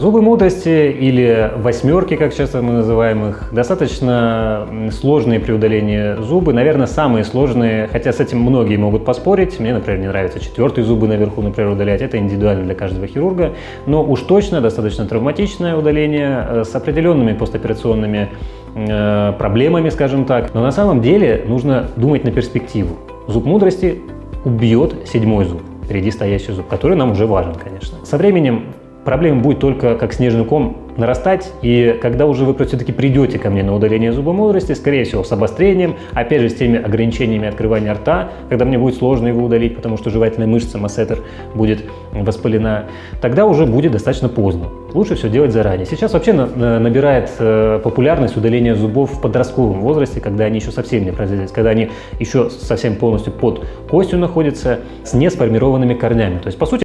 Зубы мудрости или восьмерки, как часто мы называем их, достаточно сложные при удалении зубы, наверное, самые сложные, хотя с этим многие могут поспорить. Мне, например, не нравится четвертые зубы наверху, например, удалять, это индивидуально для каждого хирурга, но уж точно достаточно травматичное удаление э, с определенными постоперационными э, проблемами, скажем так. Но на самом деле нужно думать на перспективу. Зуб мудрости убьет седьмой зуб, впереди стоящий зуб, который нам уже важен, конечно. Со временем проблема будет только как снежный ком нарастать, и когда уже вы все-таки придете ко мне на удаление зуба мудрости, скорее всего, с обострением, опять же, с теми ограничениями открывания рта, когда мне будет сложно его удалить, потому что жевательная мышца массетер будет воспалена, тогда уже будет достаточно поздно. Лучше все делать заранее. Сейчас вообще набирает э, популярность удаление зубов в подростковом возрасте, когда они еще совсем не производились, когда они еще совсем полностью под костью находятся, с несформированными корнями. То есть, по сути,